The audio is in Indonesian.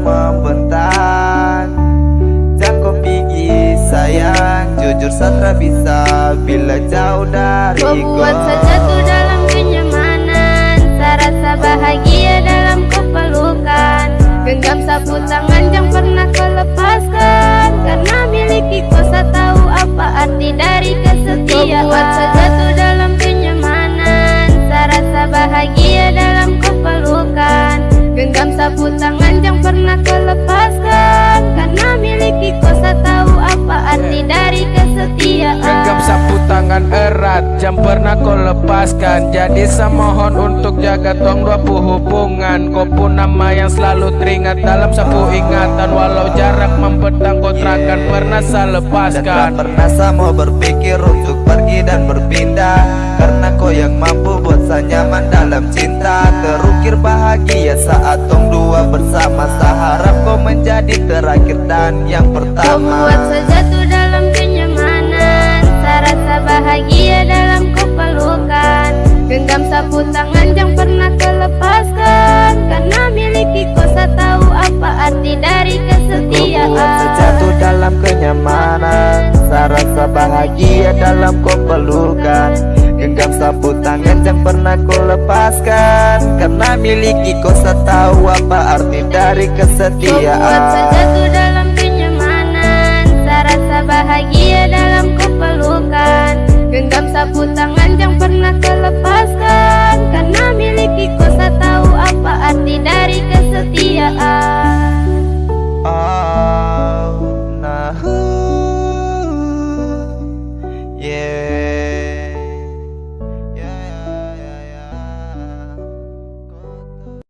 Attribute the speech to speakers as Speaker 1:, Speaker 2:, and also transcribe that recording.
Speaker 1: Membentang Dan kau pergi sayang Jujur satra bisa Bila jauh dari kau Kau buat saja tuh dalam sapu tangan yang pernah kau lepaskan Karena miliki kau tak tahu apa arti dari kesetiaan.
Speaker 2: Genggam sapu tangan erat Jam pernah kau lepaskan. Jadi saya mohon untuk jaga tong dua pu hubungan. Kau pun nama yang selalu teringat Dalam sapu ingatan. Walau jarak membentang kau terakan Pernah saya
Speaker 3: Dan
Speaker 2: lepaskan
Speaker 3: pernah saya mau berpikir untuk pergi Terukir bahagia saat tong dua bersama. Saya harap kau menjadi terakhir dan yang
Speaker 1: Kau
Speaker 3: pertama.
Speaker 1: buat sejatuh dalam kenyamanan. Saya rasa bahagia dalam kau pelukan Genggam sapu tangan yang pernah kau lepaskan Karena miliki kau tak tahu apa arti dari
Speaker 3: Kau
Speaker 1: kesetiaan
Speaker 3: buat sejatuh dalam kenyamanan. Saya rasa bahagia dalam kau pelukan Genggam sapu pernah kau lepaskan. Karena miliki kau tahu apa arti dari
Speaker 1: Kau buat
Speaker 3: kesetiaan
Speaker 1: sejatuh dalam